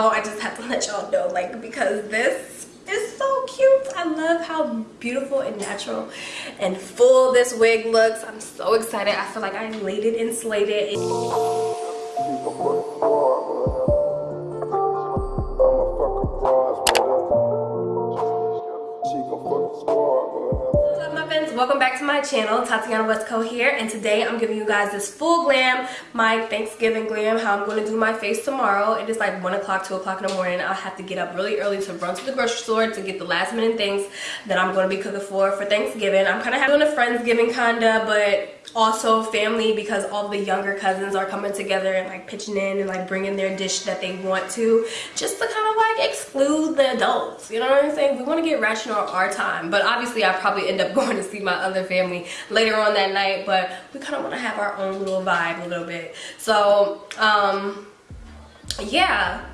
Oh, I just have to let y'all know, like, because this is so cute. I love how beautiful and natural and full this wig looks. I'm so excited. I feel like I laid it and slayed it. My channel tatiana westco here and today i'm giving you guys this full glam my thanksgiving glam how i'm going to do my face tomorrow. It is like one o'clock two o'clock in the morning. I'll have to get up really early to run to the grocery store to get the last minute things that i'm going to be cooking for for thanksgiving. I'm kind of having a friendsgiving kinda but also family because all the younger cousins are coming together and like pitching in and like bringing their dish that they want to just to kind of like exclude the adults. You know what i'm saying? We want to get rational our time. But obviously i probably end up going to see my other family later on that night but we kind of want to have our own little vibe a little bit. So um yeah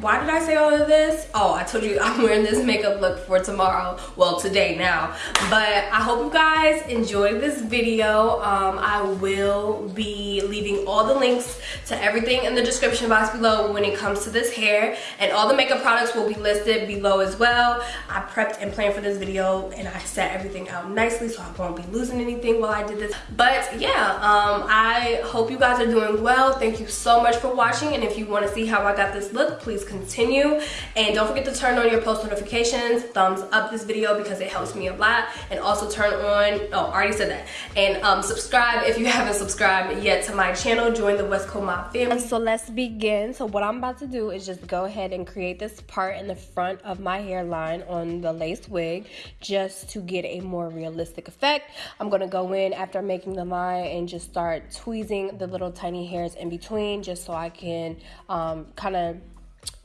why did I say all of this? Oh, I told you I'm wearing this makeup look for tomorrow. Well, today now. But I hope you guys enjoyed this video. Um, I will be leaving all the links to everything in the description box below when it comes to this hair. And all the makeup products will be listed below as well. I prepped and planned for this video and I set everything out nicely so I won't be losing anything while I did this. But yeah, um, I hope you guys are doing well. Thank you so much for watching. And if you want to see how I got this look, please continue. And don't forget to turn on your post notifications. Thumbs up this video because it helps me a lot. And also turn on oh I already said that. And um, subscribe if you haven't subscribed yet to my channel. Join the Westco Mob family. So let's begin. So what I'm about to do is just go ahead and create this part in the front of my hairline on the lace wig just to get a more realistic effect. I'm gonna go in after making the line and just start tweezing the little tiny hairs in between just so I can um, kind of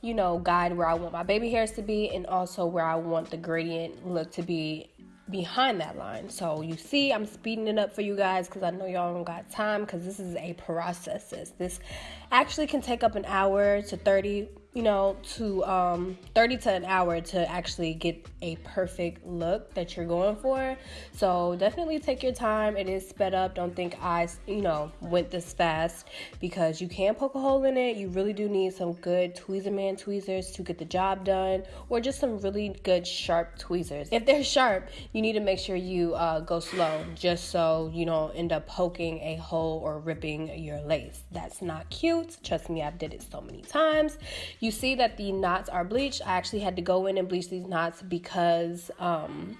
you know, guide where I want my baby hairs to be and also where I want the gradient look to be behind that line. So you see, I'm speeding it up for you guys because I know y'all don't got time because this is a process. This actually can take up an hour to 30 you know, to um, 30 to an hour to actually get a perfect look that you're going for. So definitely take your time. It is sped up. Don't think I, you know, went this fast because you can poke a hole in it. You really do need some good Tweezerman tweezers to get the job done or just some really good sharp tweezers. If they're sharp, you need to make sure you uh, go slow just so you don't end up poking a hole or ripping your lace. That's not cute. Trust me, I've did it so many times you see that the knots are bleached. I actually had to go in and bleach these knots because um,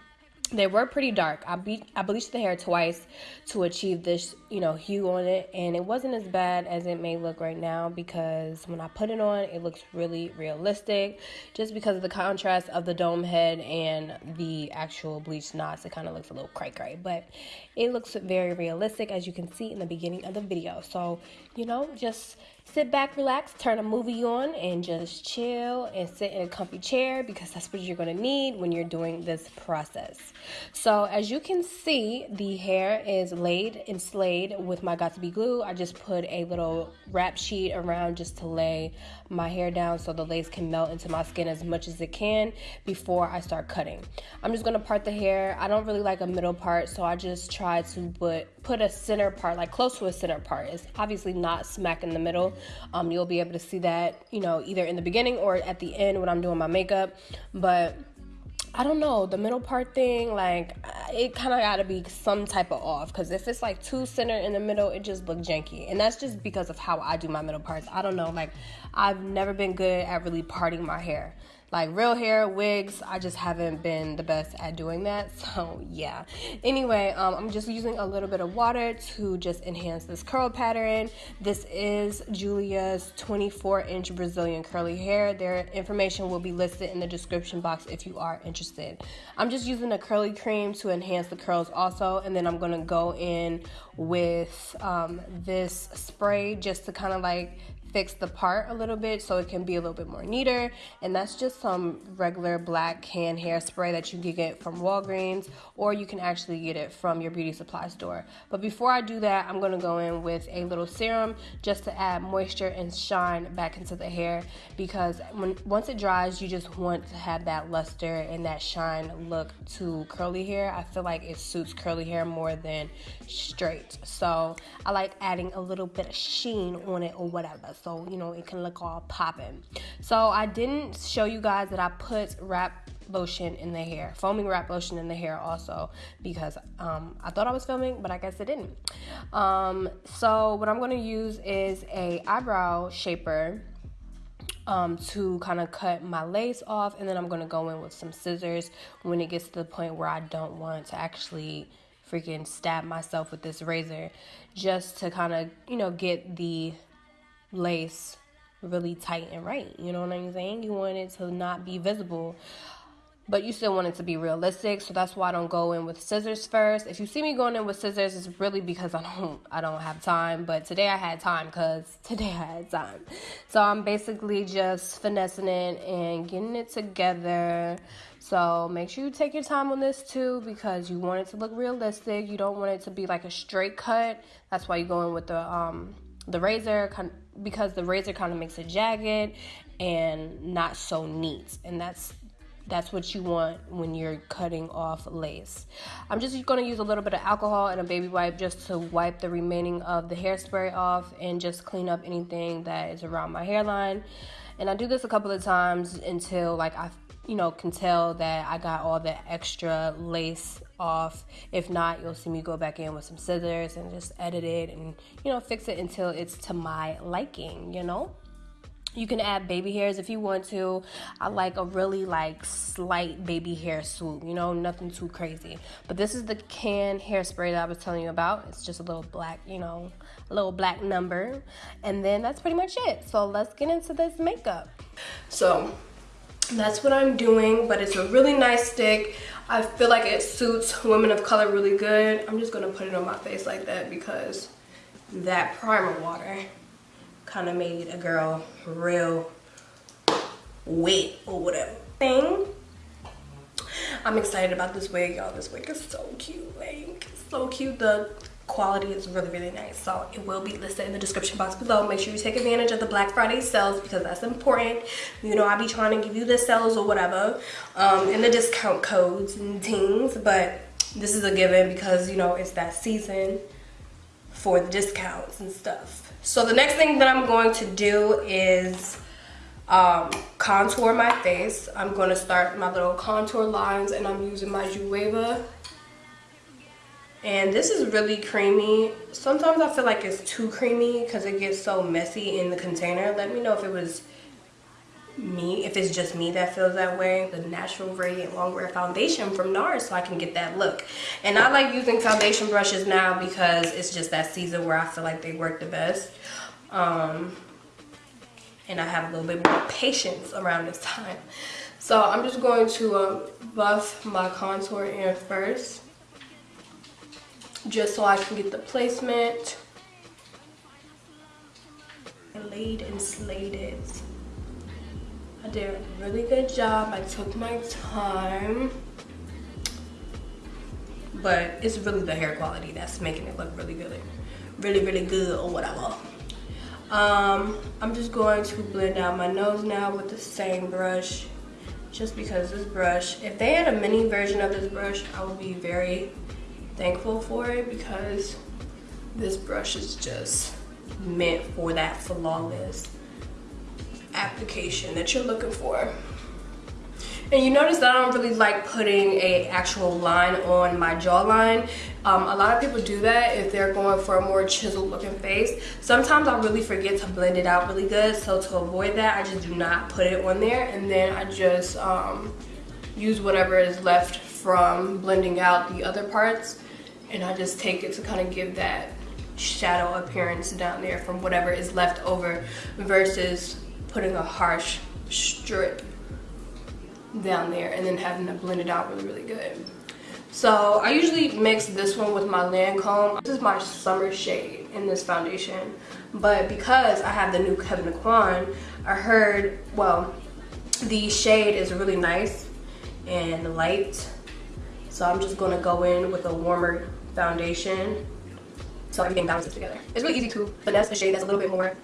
they were pretty dark. I, be- I bleached the hair twice to achieve this, you know, hue on it, and it wasn't as bad as it may look right now because when I put it on, it looks really realistic. Just because of the contrast of the dome head and the actual bleached knots, it kind of looks a little cray cray, but it looks very realistic as you can see in the beginning of the video. So, you know, just sit back, relax, turn a movie on, and just chill and sit in a comfy chair because that's what you're going to need when you're doing this process. So, as you can see, the hair is laid and slayed with my Got2b glue. I just put a little wrap sheet around just to lay my hair down so the lace can melt into my skin as much as it can before I start cutting. I'm just going to part the hair. I don't really like a middle part, so I just try to put, put a center part, like close to a center part. It's obviously not smack in the middle um, you'll be able to see that, you know, either in the beginning or at the end when I'm doing my makeup. But I don't know, the middle part thing, like, it kind of got to be some type of off. Because if it's like too center in the middle, it just look janky. And that's just because of how I do my middle parts. I don't know, like, I've never been good at really parting my hair like real hair wigs i just haven't been the best at doing that so yeah. Anyway um, i'm just using a little bit of water to just enhance this curl pattern. This is julia's 24 inch brazilian curly hair. Their information will be listed in the description box if you are interested. I'm just using a curly cream to enhance the curls also and then i'm to go in with um, this spray just to kind of like fix the part a little bit so it can be a little bit more neater. And that's just some regular black can hairspray that you can get from Walgreens or you can actually get it from your beauty supply store. But before I do that, I'm gonna go in with a little serum just to add moisture and shine back into the hair because when once it dries, you just want to have that luster and that shine look to curly hair. I feel like it suits curly hair more than straight. So I like adding a little bit of sheen on it or whatever. So you know it can look all popping. So I didn't show you guys that I put wrap lotion in the hair, foaming wrap lotion in the hair also because um, I thought I was filming, but I guess I didn't. Um, so what I'm gonna use is a eyebrow shaper um, to kind of cut my lace off, and then I'm gonna go in with some scissors when it gets to the point where I don't want to actually freaking stab myself with this razor, just to kind of you know get the lace really tight and right. You know what I'm saying? You want it to not be visible but you still want it to be realistic so that's why i don't go in with scissors first if you see me going in with scissors it's really because i don't i don't have time but today i had time because today i had time so i'm basically just finessing it and getting it together so make sure you take your time on this too because you want it to look realistic you don't want it to be like a straight cut that's why you go in with the um the razor because the razor kind of makes it jagged and not so neat and that's that's what you want when you're cutting off lace. I'm just going to use a little bit of alcohol and a baby wipe just to wipe the remaining of the hairspray off and just clean up anything that is around my hairline. And I do this a couple of times until like I you know can tell that I got all the extra lace off. If not, you'll see me go back in with some scissors and just edit it and you know fix it until it's to my liking, you know? You can add baby hairs if you want to. I like a really like slight baby hair swoop, you know, nothing too crazy. But this is the can hairspray that I was telling you about. It's just a little black, you know, a little black number. And then that's pretty much it. So let's get into this makeup. So that's what I'm doing, but it's a really nice stick. I feel like it suits women of color really good. I'm just gonna put it on my face like that because that primer water kind of made a girl real wet or whatever thing. I'm excited about this wig, y'all. This wig is so cute, like so cute. The quality is really, really nice. So it will be listed in the description box below. Make sure you take advantage of the Black Friday sales because that's important. You know, i'll be trying to give you the sales or whatever, um, and the discount codes and things, but this is a given because, you know, it's that season for the discounts and stuff. So the next thing that I'm going to do is um, contour my face. I'm going to start my little contour lines and I'm using my Jueva. And this is really creamy. Sometimes I feel like it's too creamy because it gets so messy in the container. Let me know if it was me, if it's just me that feels that way, the Natural Radiant Longwear Foundation from NARS so I can get that look. And I like using foundation brushes now because it's just that season where I feel like they work the best. Um, and I have a little bit more patience around this time. So I'm just going to um, buff my contour in first. Just so I can get the placement. I laid and slayed it. I did a really good job. I took my time. But it's really the hair quality that's making it look really good. Really, really good or whatever. Um, I'm just going to blend out my nose now with the same brush. Just because this brush, if they had a mini version of this brush, I would be very thankful for it because this brush is just meant for that flawless application that you're looking for. And you notice that I don't really like putting a actual line on my jawline. Um, a lot of people do that if they're going for a more chiseled looking face. Sometimes I really forget to blend it out really good. So to avoid that, I just do not put it on there. And then I just um, use whatever is left from blending out the other parts. And I just take it to kind of give that shadow appearance down there from whatever is left over versus putting a harsh strip down there and then having to blend it out really, really good. So I usually mix this one with my Lancome. This is my summer shade in this foundation. But because I have the new Kevyn Aucoin, I heard, well, the shade is really nice and light. So I'm just gonna go in with a warmer foundation so everything balances together. It's really easy to finesse a shade that's a little bit more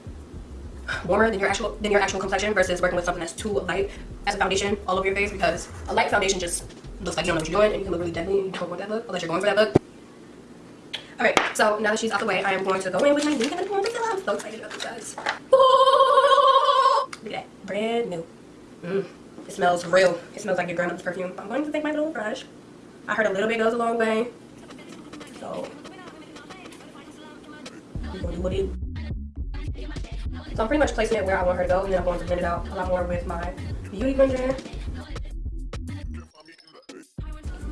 warmer than your actual than your actual complexion versus working with something that's too light as a foundation all over your face because a light foundation just looks like you don't know what you're doing and you can look really deadly and you don't want that look unless you're going for that look. Alright, so now that she's out the way, I am going to go in with my new I'm so excited about this guys. Oh! brand new. Mm. It smells real. It smells like your grandmother's perfume. I'm going to take my little brush. I heard a little bit goes a long way. So, I'm pretty much placing it where I want her to go, and then I'm going to blend it out a lot more with my Beauty Blender.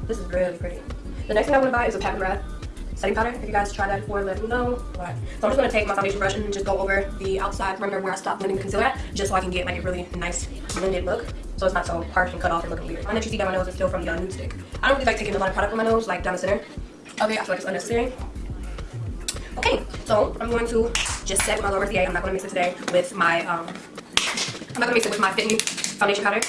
This is really pretty. The next thing I want to buy is a Pat McGrath setting powder. If you guys tried that before, let me know. So I'm just going to take my foundation brush and just go over the outside perimeter where I stopped blending the concealer at, just so I can get like a really nice blended look. So it's not so harsh and cut off and looking weird. My that you see down my nose is still from the nude stick. I don't really like taking a lot of product on my nose, like down the center it. I feel like it's unnecessary. Okay, so I'm going to just set my lower CA. I'm not going to mix it today with my, um, I'm not going to mix it with my Fit Me foundation powder.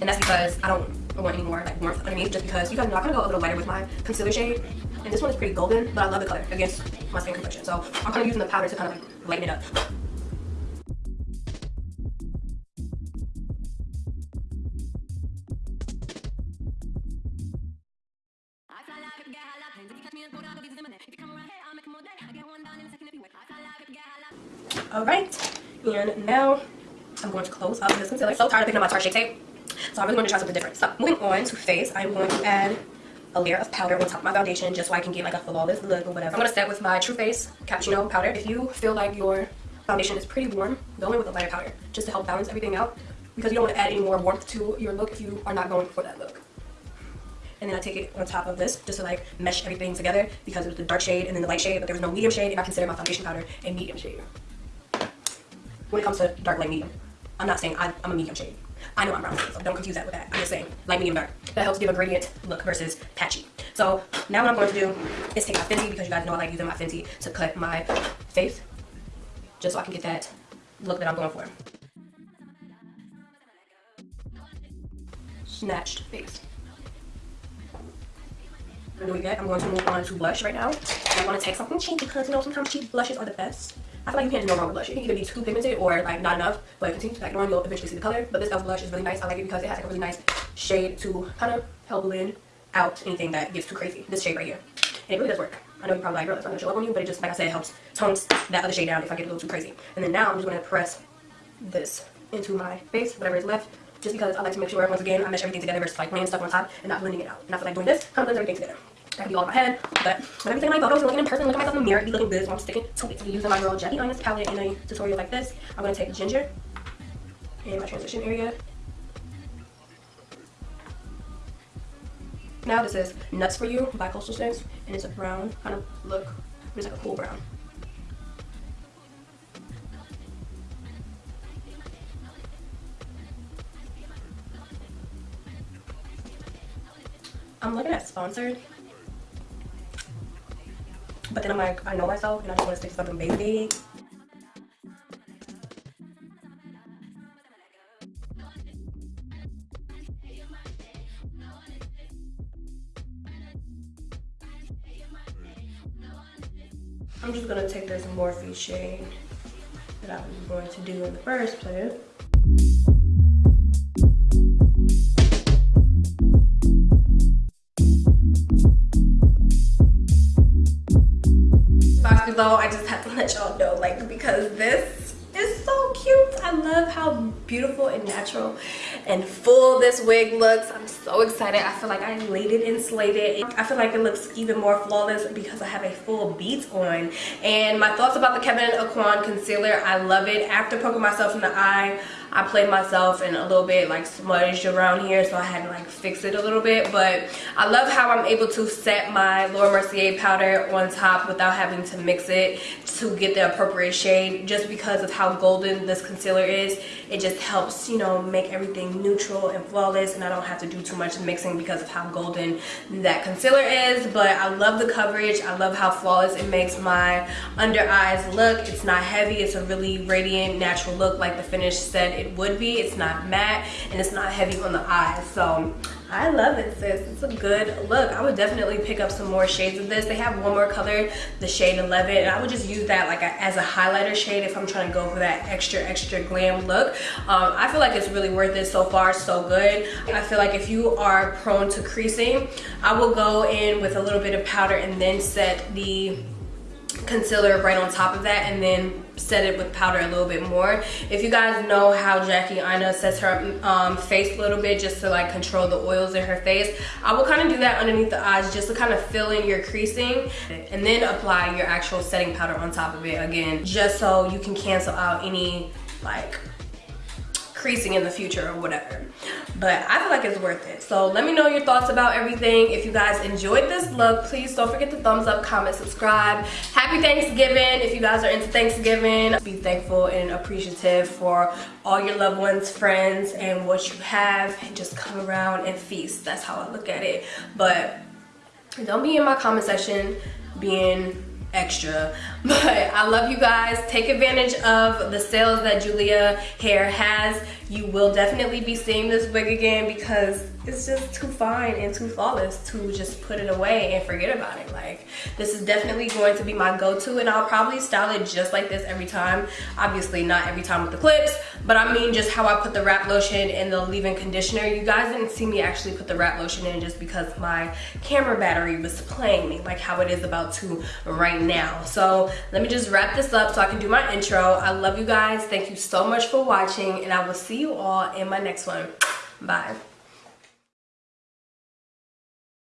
And that's because I don't want any more like warmth underneath just because you guys know I'm going to go a little lighter with my concealer shade. And this one is pretty golden, but I love the color against my skin complexion. So I'm kind of using the powder to kind of like lighten it up. And now I'm going to close up this concealer. So tired of picking up my Tarte Shape Tape. So I'm really going to try something different. So moving on to face, I'm going to add a layer of powder on top of my foundation just so I can get like a flawless look or whatever. I'm going to start with my true Face Cappuccino powder. If you feel like your foundation is pretty warm, go in with a lighter powder just to help balance everything out because you don't want to add any more warmth to your look if you are not going for that look. And then I take it on top of this just to like mesh everything together because it was the dark shade and then the light shade, but there was no medium shade and I consider my foundation powder a medium shade when it comes to dark, light, medium. I'm not saying I, am a medium shade. I know I'm brown, so don't confuse that with that. I'm just saying light, medium, dark. That helps give a gradient look versus patchy. So now what I'm going to do is take my Fenty because you guys know I like using my Fenty to cut my face just so I can get that look that I'm going for. Snatched face. And we get, I'm going to move on to blush right now. I want to take something cheap because you know sometimes cheap blushes are the best. I feel like you can't do no wrong with blush. You can either be too pigmented or like not enough, but continue to pack it on, you'll eventually see the color. But this e.l.f. blush is really nice. I like it because it has like a really nice shade to kind of help blend out anything that gets too crazy. This shade right here. And it really does work. I know you're probably like, girl, it's not gonna show up on you, but it just, like I said, helps tones that other shade down if I get a little too crazy. And then now I'm just gonna press this into my face, whatever is left, just because I like to make sure, once again, I mesh everything together versus like laying stuff on top and not blending it out. And I feel like doing this kind of blends everything together. Can be all in my head, but when I'm taking my photos looking in person, looking at myself in the mirror, be looking good, so I'm sticking to it. using my Girl Jackie Aina palette in a tutorial like this. I'm to take ginger in my transition area. Now this is Nuts For You by Coastal Scents, and it's a brown kind of look. It's like a cool brown. I'm looking at sponsored but then I'm like, I know myself and I just want to stick to something basic. I'm just to take this Morphe shade that I was going to do in the first place. Beautiful and natural and full this wig looks. I'm so excited. I feel like I laid it and slayed it. I feel like it looks even more flawless because I have a full beat on. And my thoughts about the Kevyn Aucoin concealer, I love it. After poking myself in the eye, I played myself and a little bit like smudged around here so I had to like fix it a little bit but I love how I'm able to set my Laura Mercier powder on top without having to mix it to get the appropriate shade. Just because of how golden this concealer is it just helps you know make everything neutral and flawless and I don't have to do too much mixing because of how golden that concealer is but I love the coverage. I love how flawless it makes my under eyes look. It's not heavy. It's a really radiant natural look like the finish said it would be. It's not matte and it's not heavy on the eyes. So I love it, sis. It's a good look. I would definitely pick up some more shades of this. They have one more color, the shade 11, and I would just use that like a, as a highlighter shade if I'm trying to go for that extra, extra glam look. Um, I feel like it's really worth it so far, so good. I feel like if you are prone to creasing, I will go in with a little bit of powder and then set the concealer right on top of that and then set it with powder a little bit more. If you guys know how Jackie Aina sets her um, face a little bit just to like control the oils in her face, I will kind of do that underneath the eyes just to kind of fill in your creasing and then apply your actual setting powder on top of it again, just so you can cancel out any like creasing in the future or whatever. But i feel like it's worth it. So let me know your thoughts about everything. If you guys enjoyed this look please don't forget to thumbs up comment subscribe. Happy thanksgiving if you guys are into thanksgiving. Be thankful and appreciative for all your loved ones friends and what you have. And just come around and feast. That's how i look at it. But don't be in my comment section being extra. But i love you guys. Take advantage of the sales that julia hair has you will definitely be seeing this wig again because it's just too fine and too flawless to just put it away and forget about it. Like this is definitely going to be my go-to and i'll probably style it just like this every time. Obviously not every time with the clips but i mean just how i put the wrap lotion and the leave-in conditioner. You guys didn't see me actually put the wrap lotion in just because my camera battery was playing me like how it is about to right now. So let me just wrap this up so i can do my intro. I love you guys. Thank you so much for watching and i will see you all in my next one. Bye